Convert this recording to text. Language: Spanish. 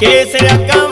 que se le acaba